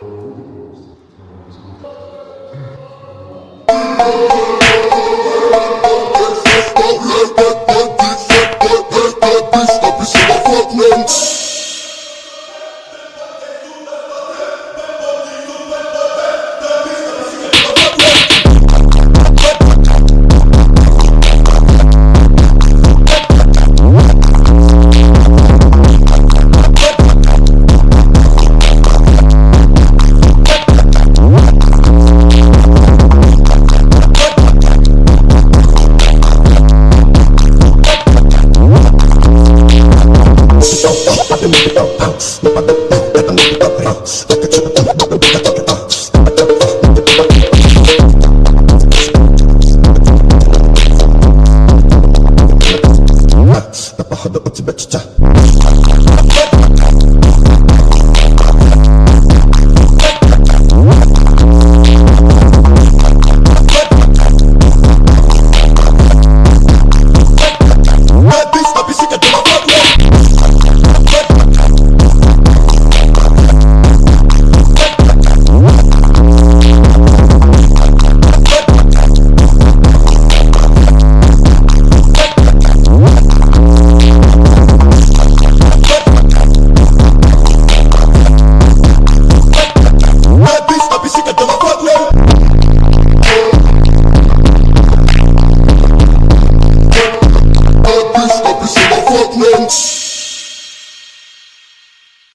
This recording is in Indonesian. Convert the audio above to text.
Stop, stop, stop, stop, stop, stop, stop, Tapa hada o tibet development.